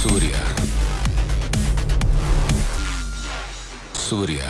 సూర్య సూర్య